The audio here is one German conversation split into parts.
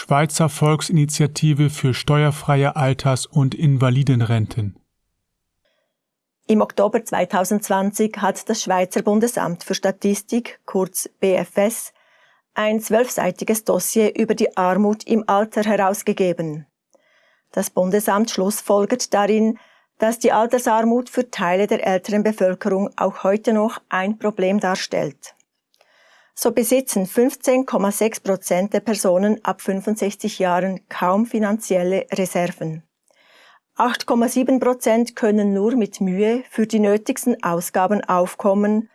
Schweizer Volksinitiative für steuerfreie Alters- und Invalidenrenten. Im Oktober 2020 hat das Schweizer Bundesamt für Statistik, kurz BFS, ein zwölfseitiges Dossier über die Armut im Alter herausgegeben. Das Bundesamt schlussfolgert darin, dass die Altersarmut für Teile der älteren Bevölkerung auch heute noch ein Problem darstellt. So besitzen 15,6 Prozent der Personen ab 65 Jahren kaum finanzielle Reserven. 8,7 Prozent können nur mit Mühe für die nötigsten Ausgaben aufkommen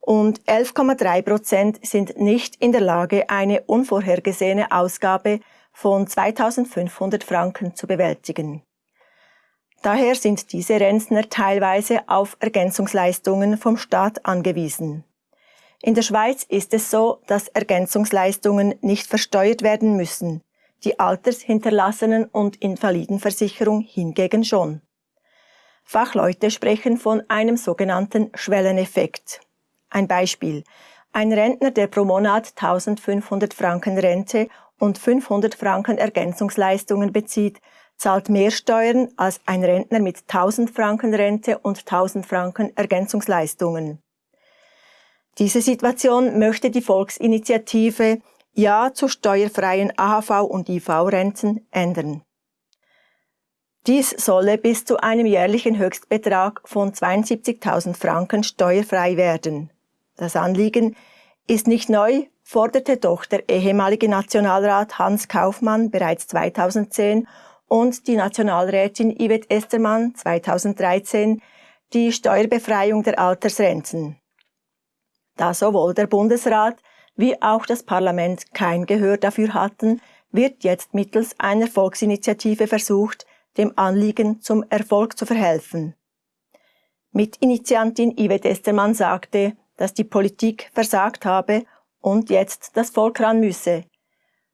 und 11,3 Prozent sind nicht in der Lage, eine unvorhergesehene Ausgabe von 2500 Franken zu bewältigen. Daher sind diese Rentner teilweise auf Ergänzungsleistungen vom Staat angewiesen. In der Schweiz ist es so, dass Ergänzungsleistungen nicht versteuert werden müssen, die Altershinterlassenen- und Invalidenversicherung hingegen schon. Fachleute sprechen von einem sogenannten Schwelleneffekt. Ein Beispiel. Ein Rentner, der pro Monat 1500 Franken Rente und 500 Franken Ergänzungsleistungen bezieht, zahlt mehr Steuern als ein Rentner mit 1000 Franken Rente und 1000 Franken Ergänzungsleistungen. Diese Situation möchte die Volksinitiative Ja zu steuerfreien AHV und IV-Renten ändern. Dies solle bis zu einem jährlichen Höchstbetrag von 72.000 Franken steuerfrei werden. Das Anliegen ist nicht neu, forderte doch der ehemalige Nationalrat Hans Kaufmann bereits 2010 und die Nationalrätin Yvette Estermann 2013 die Steuerbefreiung der Altersrenten. Da sowohl der Bundesrat wie auch das Parlament kein Gehör dafür hatten, wird jetzt mittels einer Volksinitiative versucht, dem Anliegen zum Erfolg zu verhelfen. Mitinitiantin Yvette Estermann sagte, dass die Politik versagt habe und jetzt das Volk ran müsse.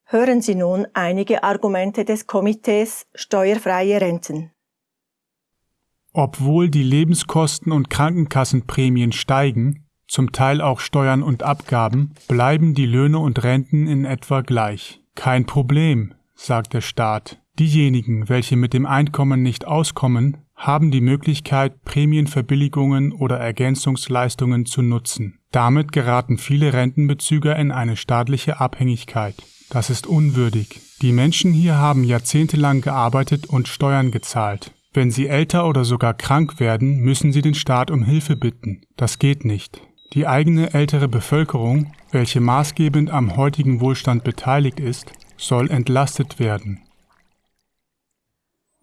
Hören Sie nun einige Argumente des Komitees Steuerfreie Renten. Obwohl die Lebenskosten und Krankenkassenprämien steigen, zum Teil auch Steuern und Abgaben, bleiben die Löhne und Renten in etwa gleich. Kein Problem, sagt der Staat. Diejenigen, welche mit dem Einkommen nicht auskommen, haben die Möglichkeit, Prämienverbilligungen oder Ergänzungsleistungen zu nutzen. Damit geraten viele Rentenbezüger in eine staatliche Abhängigkeit. Das ist unwürdig. Die Menschen hier haben jahrzehntelang gearbeitet und Steuern gezahlt. Wenn sie älter oder sogar krank werden, müssen sie den Staat um Hilfe bitten. Das geht nicht. Die eigene ältere Bevölkerung, welche maßgebend am heutigen Wohlstand beteiligt ist, soll entlastet werden.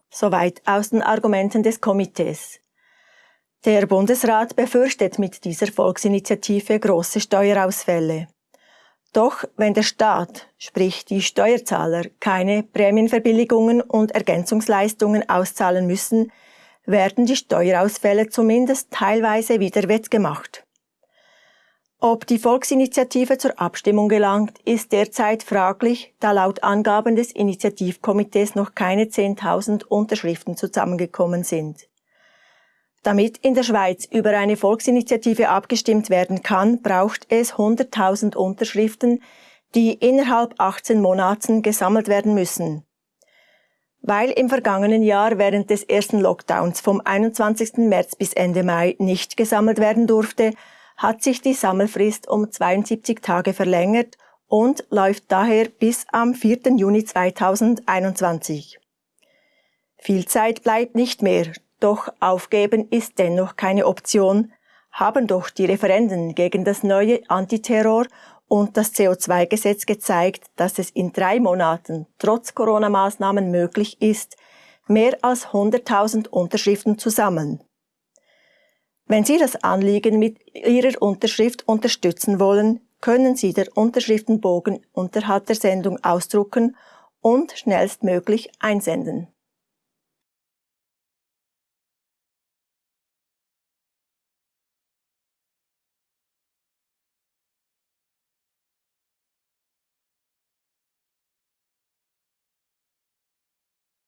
Soweit aus den Argumenten des Komitees. Der Bundesrat befürchtet mit dieser Volksinitiative große Steuerausfälle. Doch wenn der Staat, sprich die Steuerzahler, keine Prämienverbilligungen und Ergänzungsleistungen auszahlen müssen, werden die Steuerausfälle zumindest teilweise wieder wettgemacht. Ob die Volksinitiative zur Abstimmung gelangt, ist derzeit fraglich, da laut Angaben des Initiativkomitees noch keine 10.000 Unterschriften zusammengekommen sind. Damit in der Schweiz über eine Volksinitiative abgestimmt werden kann, braucht es 100.000 Unterschriften, die innerhalb 18 Monaten gesammelt werden müssen. Weil im vergangenen Jahr während des ersten Lockdowns vom 21. März bis Ende Mai nicht gesammelt werden durfte, hat sich die Sammelfrist um 72 Tage verlängert und läuft daher bis am 4. Juni 2021. Viel Zeit bleibt nicht mehr, doch aufgeben ist dennoch keine Option, haben doch die Referenden gegen das neue Antiterror und das CO2-Gesetz gezeigt, dass es in drei Monaten trotz Corona-Maßnahmen möglich ist, mehr als 100.000 Unterschriften zu sammeln. Wenn Sie das Anliegen mit Ihrer Unterschrift unterstützen wollen, können Sie der Unterschriftenbogen unterhalb der Sendung ausdrucken und schnellstmöglich einsenden.